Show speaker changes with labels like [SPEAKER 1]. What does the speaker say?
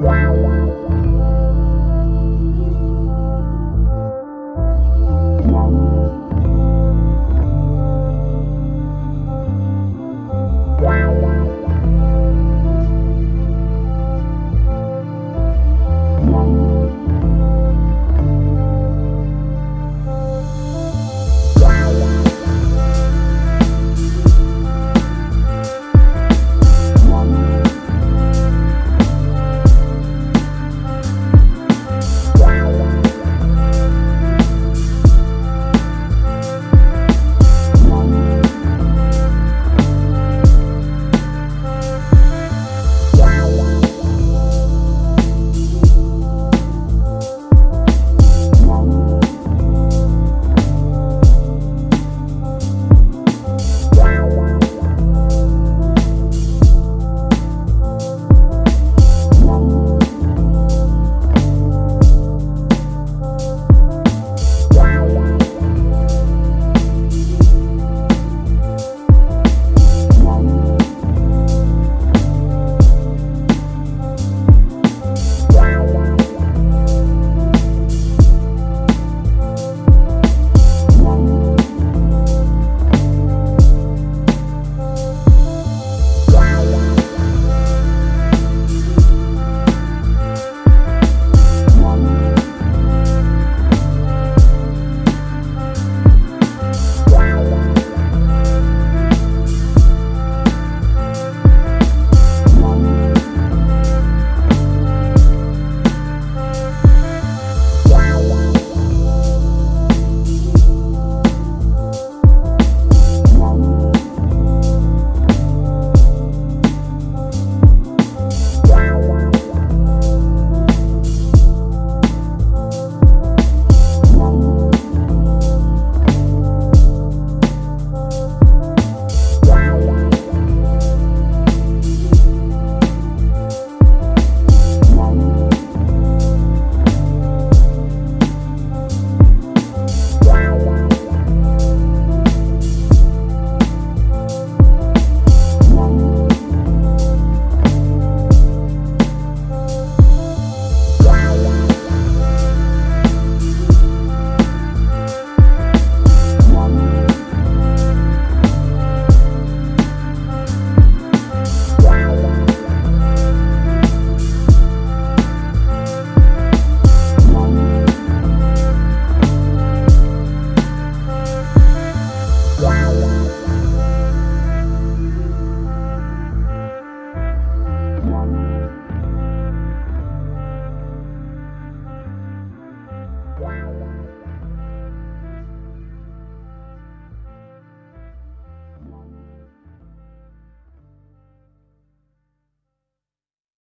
[SPEAKER 1] Wow. Wow.